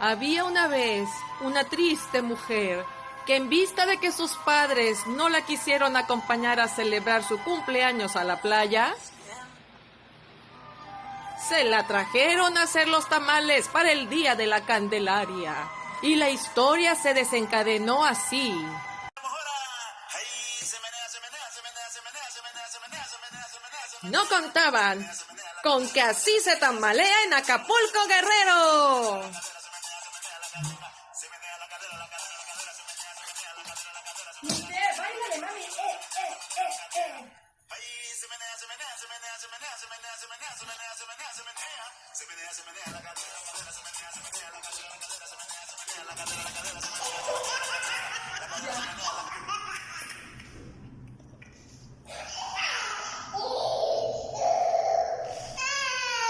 Había una vez una triste mujer que en vista de que sus padres no la quisieron acompañar a celebrar su cumpleaños a la playa, se la trajeron a hacer los tamales para el día de la Candelaria. Y la historia se desencadenó así. No contaban con que así se tambalea en Acapulco Guerrero. Se menea, se menea la cadera, la cadera, se menea, se menea la cadera, la cadera, se menea la cadera.